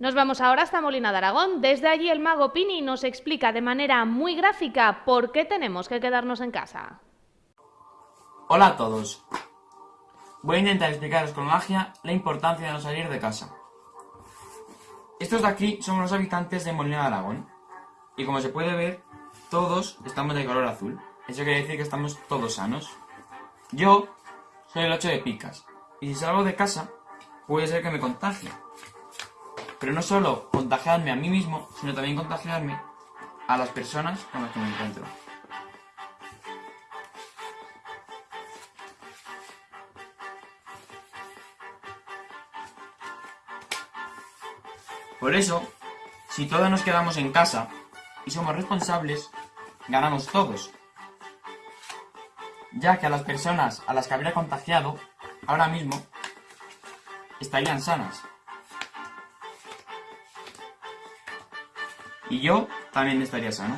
Nos vamos ahora hasta Molina de Aragón. Desde allí el mago Pini nos explica de manera muy gráfica por qué tenemos que quedarnos en casa. Hola a todos. Voy a intentar explicaros con magia la importancia de no salir de casa. Estos de aquí somos los habitantes de Molina de Aragón. Y como se puede ver, todos estamos de color azul. Eso quiere decir que estamos todos sanos. Yo soy el 8 de picas. Y si salgo de casa, puede ser que me contagie. Pero no solo contagiarme a mí mismo, sino también contagiarme a las personas con las que me encuentro. Por eso, si todos nos quedamos en casa y somos responsables, ganamos todos. Ya que a las personas a las que habría contagiado, ahora mismo, estarían sanas. Y yo también estaría sano.